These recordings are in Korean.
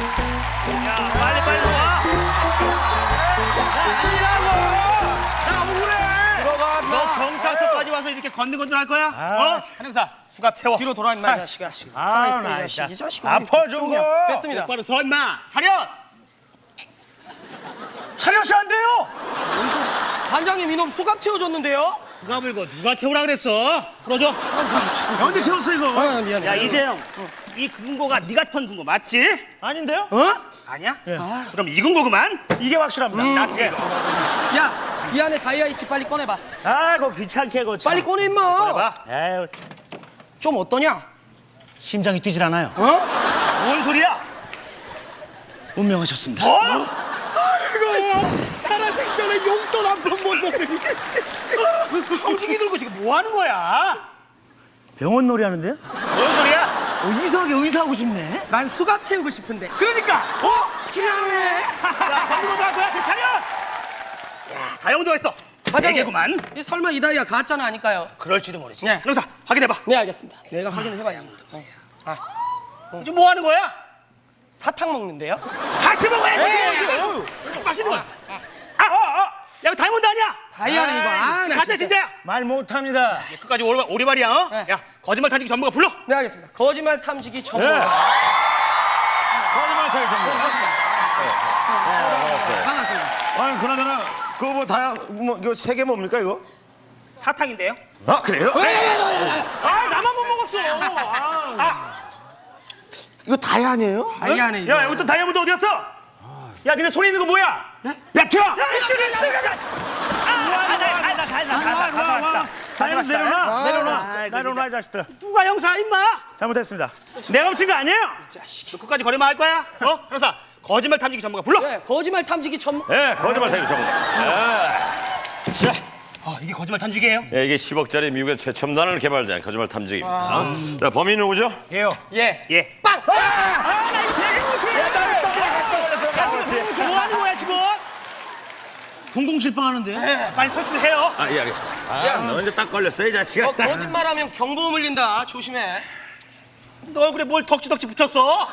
야, 빨리 빨리 와. 너 경찰서까지 와서 이렇게 건들건들 할 거야? 어? 한영사 수갑 채워. 뒤로 돌아 임마 이 자식아. 씨. 아, 가만히 있어 나이 자식. 이 자식. 아파, 좀. 됐습니다. 똑바로 서 임마. 차렷. 차렷이 안 돼요. 반장님 이놈 수갑 채워줬는데요? 수갑을 거 누가 채우라 그랬어? 풀어줘. 언제 채웠어 이거? 아 미안해. 야 이재영, 이 금고가 네가 턴 금고 맞지? 아닌데요? 어? 아니야? 아, 그럼 이 금고구만. 이게 확실합니다. 나지. 야 이 안에 다이아 있지 빨리 꺼내봐. 아이고 귀찮게 그 빨리 꺼내 임마. 봐. 에휴, 좀 어떠냐? 심장이 뛰질 않아요. 뭔 소리야? 운명하셨습니다. 어? 살아생전에 용돈 한번못 먹으니. 청진기 들고 지금 뭐 하는 거야? 병원 놀이 하는데요? 뭔 소리야? 어, 이상하게 의사하고 싶네. 난 수갑 채우고 싶은데. 그러니까. 어? 희한해. 야, 건드고 갈 거야, 그 차렷. 야, 다영도 했어. 반장님. 대개구만. 이 설마 이 다이아 가짜는 아닐까요? 그럴지도 모르지. 네. 형사, 확인해봐. 네 알겠습니다. 내가 확인을 해봐야 합니다. 어. 지금 뭐 하는 거야? 사탕 먹는데요? 다시 먹어야지. 네, 맛있는 거야. 아, 아, 아. 다이몬드 아니야? 다이아는 이거. 아, 나 가짜 진짜. 진짜 야. 말 못합니다. 끝까지 오리, 오리발이야. 어? 네. 야, 거짓말 타기 전문가 불러. 네 알겠습니다. 거짓말 탐지기 전문가. 거짓말 타기 반갑습니다. 아니 그나저나 그거 뭐 다야 뭐 이거 세 개 뭡니까 이거? 사탕인데요. 아 그래요? 아 나만 못 먹었어. 아. 이거 다야 아니에요? 다이아는 이거. 야 여기 또 다이아몬드 어디 갔어? 야 니네 손에 있는 거 뭐야? 야 튀어! 다이아몬드 내려놔 아, 내려놔 진짜 내려놔 이 자식들. 누가 형사 임마? 잘못했습니다. 내가 훔친 거 아니에요? 너 끝까지 거래만 할 거야? 어? 형사, 거짓말 탐지기 전문가 불러. 네, 거짓말 탐지기 전문. 예, 거짓말 타기 전문가. 자, 아, 이게 거짓말 탐지기예요? 예, 이게 10억짜리 미국의 최첨단을 개발된 거짓말 탐지기입니다. 자, 범인 누구죠? 예요. 예. 예. 빵! 뭐하는 거야 지금? 공공실방 하는데. 빨리 설치를 해요. 아, 예, 알겠습니다. 아, 너 이제 딱 걸렸어, 이 자식아. 어, 거짓말하면 경보 물린다. 조심해. 너 얼굴에 뭘 덕지덕지 붙였어?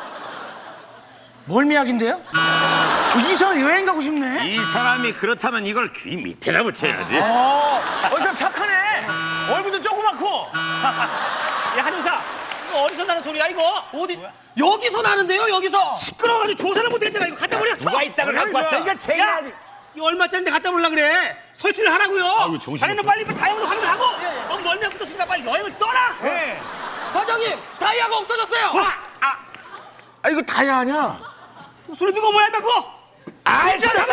멀미약인데요? 어, 이사 여행 가고 싶네. 이 사람이 그렇다면 이걸 귀 밑에다 붙여야지. 어, 어, 이 착하네. 얼굴도 조그맣고. 야 한용사, 이거 어디서 나는 소리야 이거? 어디? 여기서 나는데요, 여기서. 시끄러워가지고 조사를 못했잖아. 이거 갖다 버려. 누가 걸 갖고 왔어? 이거 제 야, 이거 얼마짜리인데 갖다 버리려 그래? 설치를 하라고요. 아유, 정신이 자네는. 빨리 다이아몬드 확인하고. 넌 멀미약 붙었으니까 빨리 여행을 떠나. 네. 과장님, 다이아가 없어졌어요. 아, 이거 다야 아니야? 소리 누가 뭐야 임마 그거? 아, 진짜!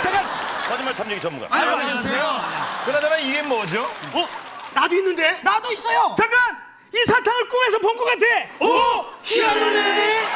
잠깐! 거짓말 탐지기 전문가. 안녕하세요. 그나저나 이게 뭐죠? 어? 나도 있는데. 나도 있어요. 잠깐! 이 사탕을 꿈에서 본 것 같아. 오! 희한하네.